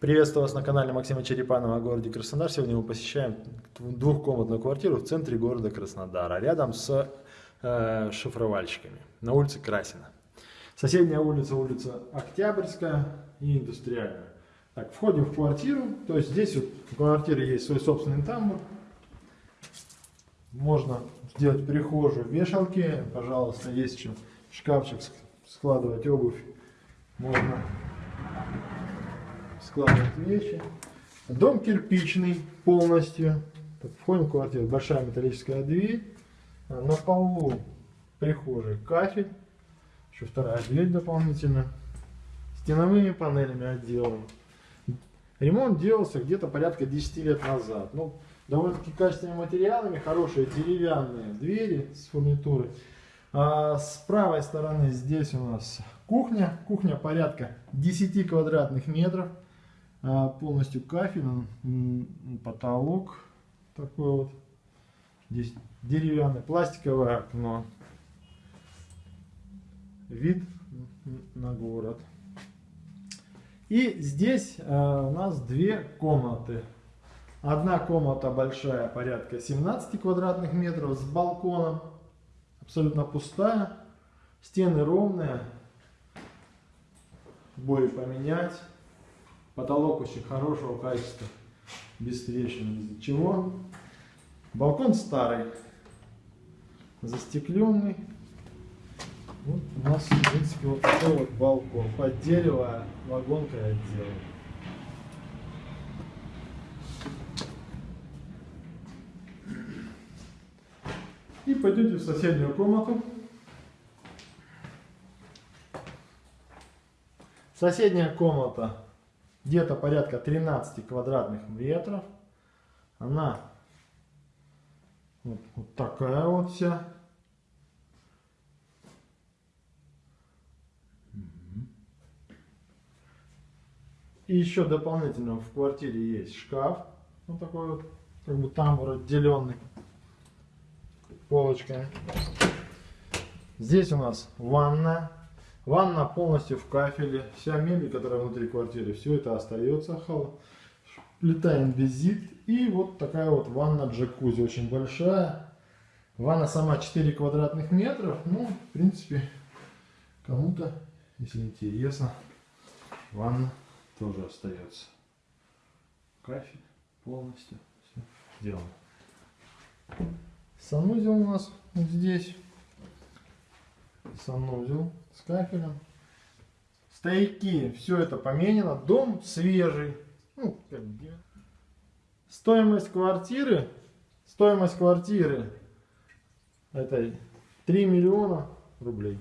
Приветствую вас на канале Максима Черепанова о городе Краснодар. Сегодня мы посещаем двухкомнатную квартиру в центре города Краснодара, рядом с э, шифровальщиками, на улице Красина. Соседняя улица, улица Октябрьская и Индустриальная. Так, входим в квартиру, то есть здесь вот в квартире есть свой собственный тамбур. Можно сделать прихожую, вешалки, пожалуйста, есть еще шкафчик складывать обувь. Можно складывать вещи. Дом кирпичный полностью. Так, входим в квартиру. Большая металлическая дверь. На полу прихожей кафель. Еще вторая дверь дополнительно. Стеновыми панелями отделан. Ремонт делался где-то порядка 10 лет назад. Ну, довольно-таки качественными материалами, хорошие деревянные двери с фурнитурой. А с правой стороны здесь у нас кухня. Кухня порядка 10 квадратных метров. А, полностью кафель, потолок такой вот. Здесь деревянное пластиковое окно. Вид на город. И здесь а, у нас две комнаты. Одна комната большая, порядка 17 квадратных метров, с балконом. Абсолютно пустая. Стены ровные. Бои поменять. Потолок очень хорошего качества, без трещин, без чего. Балкон старый, застекленный. Вот у нас, в принципе, вот такой вот балкон. Под дерево вагонкой отделан. И пойдете в соседнюю комнату. Соседняя комната где-то порядка 13 квадратных метров. Она вот, вот такая вот вся. И еще дополнительно в квартире есть шкаф. Вот такой вот, как бы тамбур отделенный полочками. Здесь у нас ванна Ванна полностью в кафеле. Вся мебель, которая внутри квартиры, все это остается. Плита инвизит. И вот такая вот ванна джакузи. Очень большая. Ванна сама 4 квадратных метров. Ну, в принципе, кому-то, если интересно, ванна тоже остается. Кафель полностью. Все сделано. Санузел у нас вот здесь санузел с кафелем. Стояки, все это поменено. Дом свежий. Ну, как бы. Стоимость квартиры, стоимость квартиры это 3 миллиона рублей.